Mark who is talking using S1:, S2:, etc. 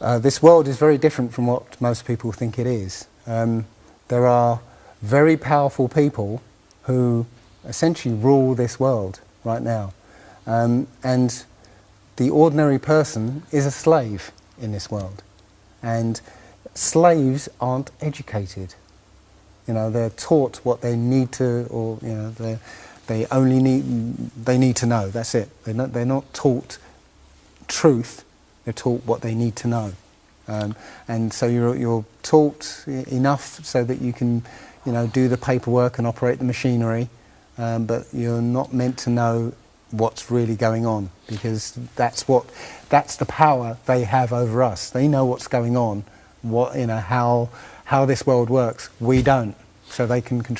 S1: Uh, this world is very different from what most people think it is. Um, there are very powerful people who essentially rule this world right now. Um, and the ordinary person is a slave in this world. And slaves aren't educated. You know, they're taught what they need to, or, you know, they only need, they need to know, that's it. They're not, they're not taught truth, they're taught what they need to know. Um, and so you're, you're taught enough so that you can you know, do the paperwork and operate the machinery, um, but you're not meant to know what's really going on because that's what that's the power they have over us. They know what's going on, what you know how how this world works. We don't, so they can control.